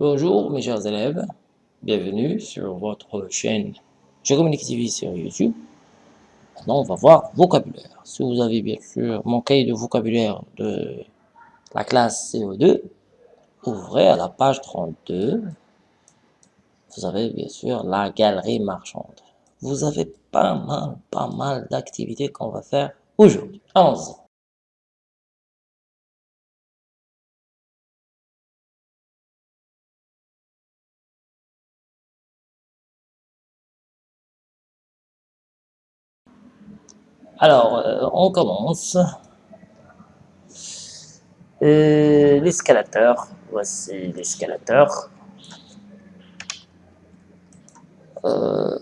Bonjour mes chers élèves, bienvenue sur votre chaîne Je sur YouTube. Maintenant on va voir vocabulaire. Si vous avez bien sûr mon cahier de vocabulaire de la classe CO2, ouvrez à la page 32. Vous avez bien sûr la galerie marchande. Vous avez pas mal, pas mal d'activités qu'on va faire aujourd'hui. Alors, euh, on commence. Euh, l'escalateur, voici l'escalateur. Euh,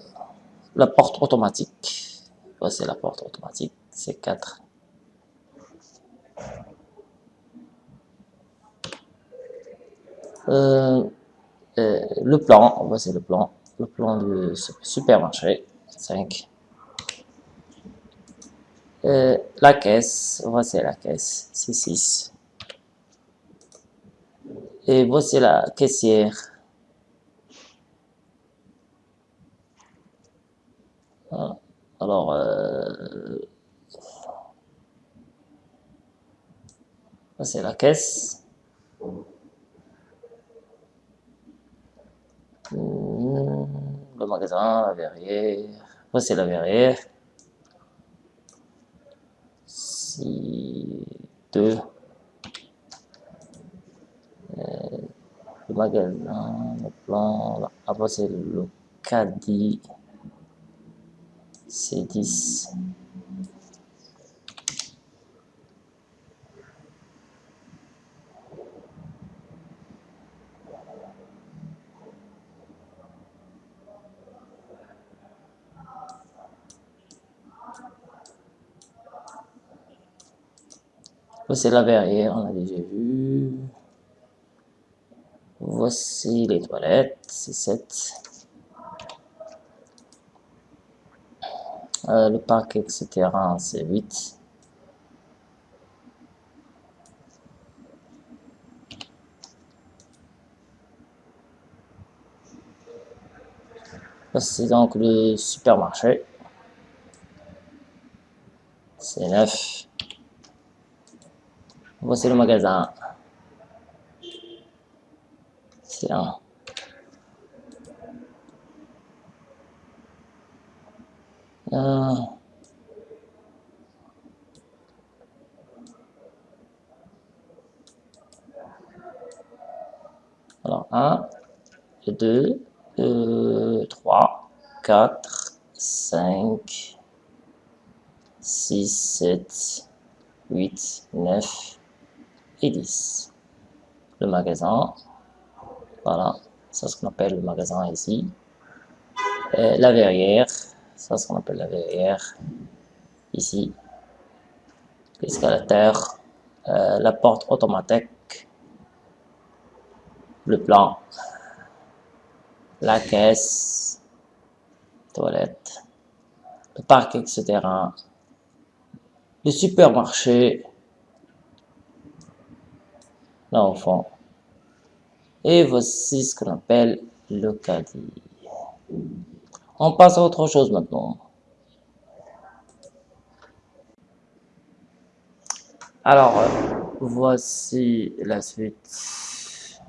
la porte automatique, voici la porte automatique, c'est 4. le plan, voici le plan, le plan du supermarché, 5. Euh, la caisse, voici la caisse, c'est 6. Et voici la caissière. Ah, alors, euh, voici la caisse. Hmm, le magasin, la verrière. Voici la verrière si de euh, le magasin, le plan, là. après c'est le caddie C10 Voici la verrière, on a déjà vu. Voici les toilettes, c'est 7. Euh, le parc, etc., c'est 8. Voici donc le supermarché. C'est 9. Voici le magasin. C'est un. Euh. Alors, 1, 2, 3, 4, 5, 6, 7, 8, 9, et 10. Le magasin, voilà, c'est ce qu'on appelle le magasin ici. la verrière, c'est ce qu'on appelle la verrière, ici. L'escalateur, euh, la porte automatique, le plan, la caisse, toilette, le parc, etc. Le supermarché, l'enfant. Et voici ce qu'on appelle le caddie. On passe à autre chose maintenant. Alors, voici la suite.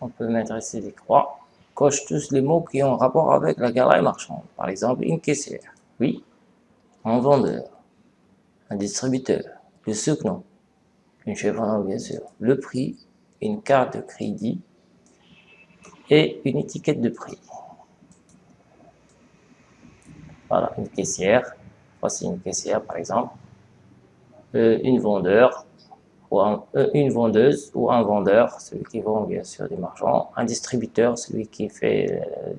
On peut mettre ici des croix. Coche tous les mots qui ont rapport avec la galerie marchande. Par exemple, une caissière. Oui. Un vendeur. Un distributeur. Le second une chevron bien sûr, le prix, une carte de crédit et une étiquette de prix. Voilà, une caissière. Voici une caissière, par exemple. Euh, une vendeur, ou euh, une vendeuse ou un vendeur, celui qui vend bien sûr des marchands. Un distributeur, celui qui fait euh,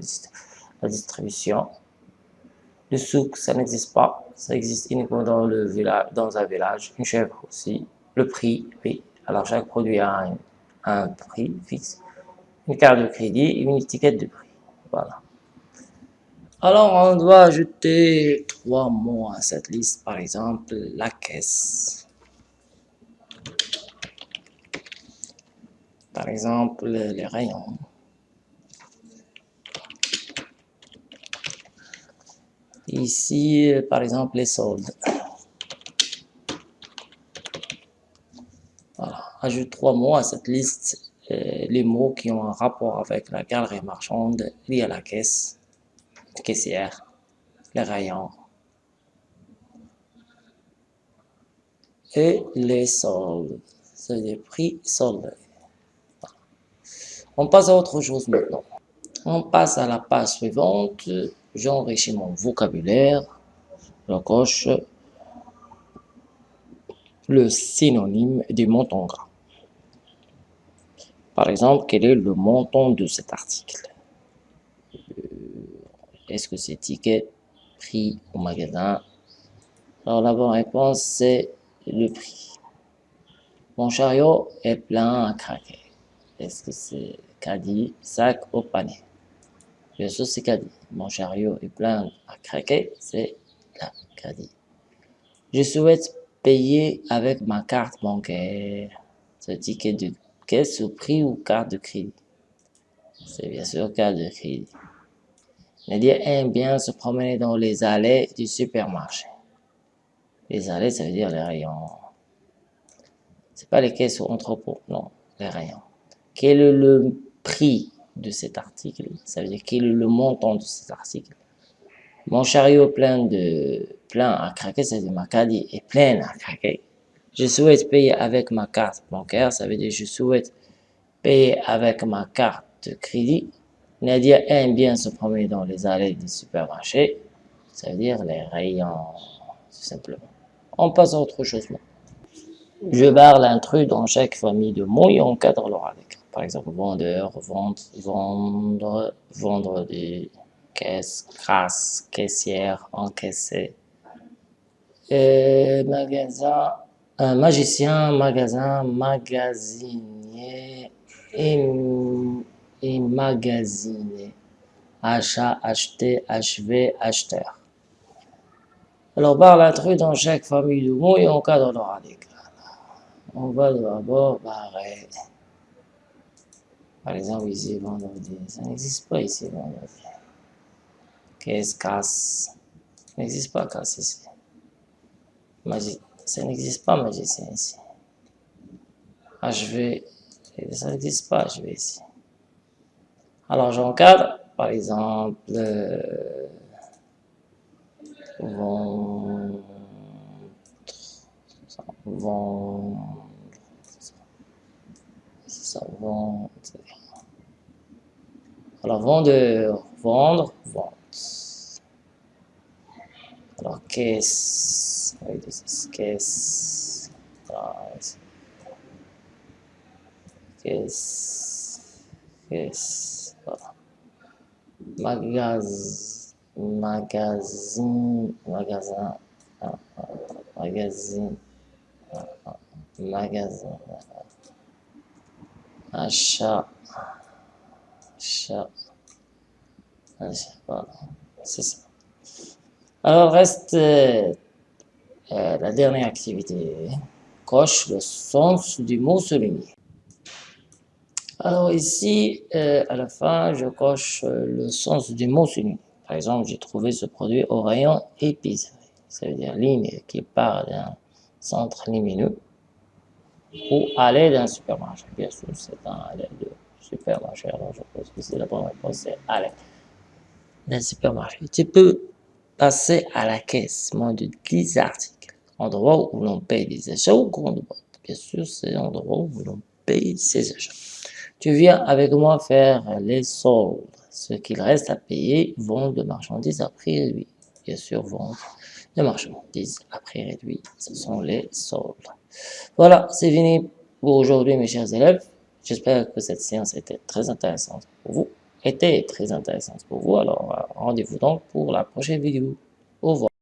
la distribution. Le souk, ça n'existe pas. Ça existe uniquement dans, le village, dans un village. Une chèvre aussi le prix, oui. Alors chaque produit a un, prix fixe, une carte de crédit et une étiquette de prix. Voilà. Alors on doit ajouter trois mots à cette liste, par exemple la caisse. Par exemple, les rayons. Ici, par exemple, les soldes. Voilà. Ajoute trois mots à cette liste, euh, les mots qui ont un rapport avec la galerie marchande liée à la caisse, caissière, les rayons et les soldes. C'est des prix soldés. On passe à autre chose maintenant. On passe à la page suivante j'enrichis mon vocabulaire, je coche le synonyme du montant gras. Par exemple, quel est le montant de cet article? Euh, Est-ce que c'est ticket, prix au magasin? Alors la bonne réponse, c'est le prix. Mon chariot est plein à craquer. Est-ce que c'est caddie, sac ou panier? Bien sûr, c'est caddie. Mon chariot est plein à craquer, c'est la caddie. Je souhaite payer avec ma carte bancaire. Ce ticket de caisse au prix ou carte de crédit. C'est bien sûr carte de crédit. Nadia aime bien se promener dans les allées du supermarché. Les allées, ça veut dire les rayons. C'est pas les caisses ou entrepôts, non, les rayons. Quel est le prix de cet article, ça veut dire quel est le montant de cet article? Mon chariot plein de plein à craquer, c'est ma caddie est plein à craquer. Je souhaite payer avec ma carte bancaire, ça veut dire je souhaite payer avec ma carte de crédit. Nadia aime bien se promener dans les allées du supermarché, ça veut dire les rayons, tout simplement. On passe à autre chose. Je barre l'intrus dans chaque famille de mots et on cadre l'oral par exemple, vendeur, vendre, vendre, vendre des caisses, crasse, caissière, encaissé. Et magasin, un magicien, magasin, magasinier et, et magasiné. Achat, acheter, achever, acheteur. Alors, barre l'intrus dans chaque famille de mots et on cadre l'oral On va d'abord barrer. Par exemple, ici, vendredi. Ça n'existe pas ici, vendredi. Qu'est-ce casse? Ça n'existe pas casse ici. Magie. Ça n'existe pas magicien ici. vais. Ça n'existe pas vais ici. Alors, j'encadre, par exemple, euh, vendre, vendre, ça vend, alors, vendeur, vendre, vente. Alors, caisse, caisse, caisse, caisse, voilà. Magaz, magasin, magasin, magasin, magasin, achat, chat. Voilà, c'est ça. Alors, reste euh, euh, la dernière activité. Coche le sens du mot souligné. Alors ici, euh, à la fin, je coche le sens du mot souligné. Par exemple, j'ai trouvé ce produit au rayon épicerie. Ça veut dire ligne qui part d'un centre lumineux ou aller d'un supermarché. Bien sûr, c'est un aller de supermarché. Alors, je pense que c'est la bonne réponse, c'est aller le supermarché. Tu peux passer à la caisse moins de 10 articles. Endroit où l'on paye des achats ou grande boîte. Bien sûr, c'est l'endroit où l'on paye ses achats. Tu viens avec moi faire les soldes. Ce qu'il reste à payer, vente de marchandises à prix réduit. Bien sûr, vente de marchandises à prix réduit. Ce sont les soldes. Voilà, c'est fini pour aujourd'hui, mes chers élèves. J'espère que cette séance était très intéressante pour vous, était très intéressante pour vous. Alors, euh, rendez-vous donc pour la prochaine vidéo. Au revoir.